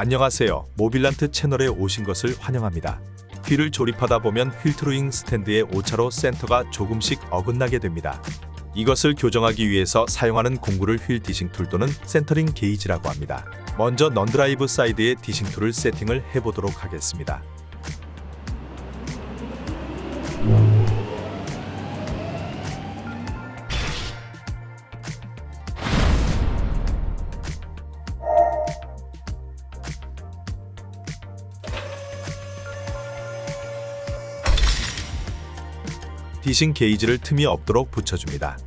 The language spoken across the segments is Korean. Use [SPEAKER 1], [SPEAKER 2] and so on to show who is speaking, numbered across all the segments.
[SPEAKER 1] 안녕하세요. 모빌란트 채널에 오신 것을 환영합니다. 휠을 조립하다 보면 wheel truing stand의 오차로 센터가 조금씩 어긋나게 됩니다. 이것을 교정하기 위해서 사용하는 공구를 wheel dishing tool 또는 centering gauge라고 합니다. 먼저 non-drive side의 dishing tool을 세팅을 해보도록 하겠습니다. 디싱 게이지를 틈이 없도록 붙여줍니다.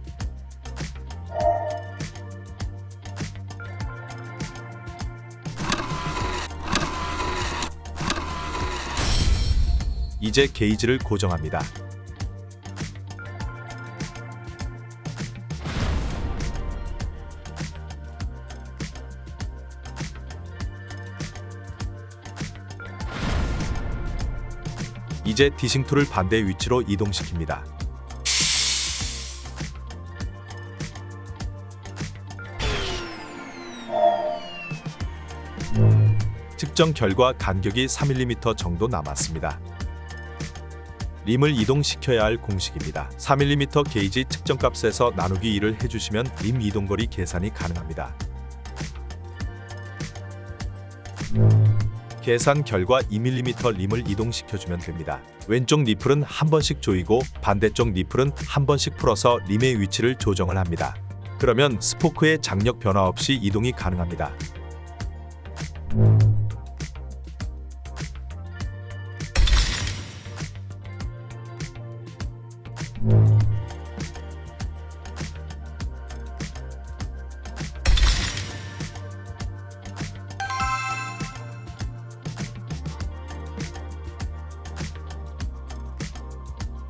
[SPEAKER 1] 이제 게이지를 고정합니다. 이제 dishing tool을 반대 위치로 이동시킵니다. 측정 결과 간격이 3mm 정도 남았습니다. 림을 이동시켜야 할 공식입니다. 3mm 게이지 측정값에서 나누기 2를 해주시면 림 이동거리 계산이 가능합니다. 계산 결과 2mm 림을 이동시켜주면 됩니다. 왼쪽 니플은 한 번씩 조이고 반대쪽 니플은 한 번씩 풀어서 림의 위치를 조정을 합니다. 그러면 스포크의 장력 변화 없이 이동이 가능합니다.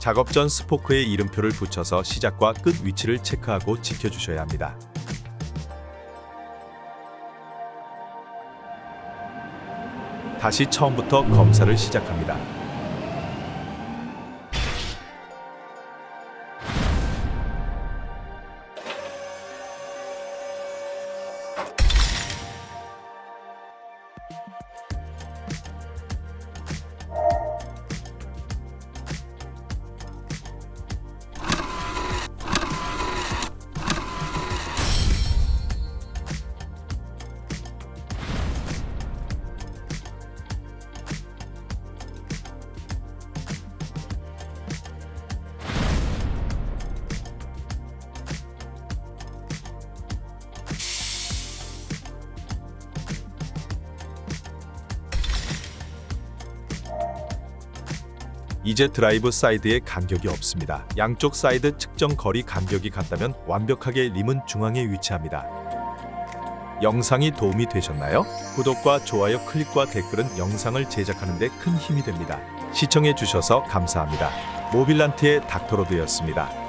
[SPEAKER 1] 작업 전 스포크에 이름표를 붙여서 시작과 끝 위치를 체크하고 지켜주셔야 합니다. 다시 처음부터 검사를 시작합니다. 이제 드라이브 사이드에 간격이 없습니다. 양쪽 사이드 측정 거리 간격이 같다면 완벽하게 림은 중앙에 위치합니다. 영상이 도움이 되셨나요? 구독과 좋아요 클릭과 댓글은 영상을 제작하는 데 큰 힘이 됩니다. 시청해 주셔서 감사합니다. 모빌란트의 닥터로드였습니다.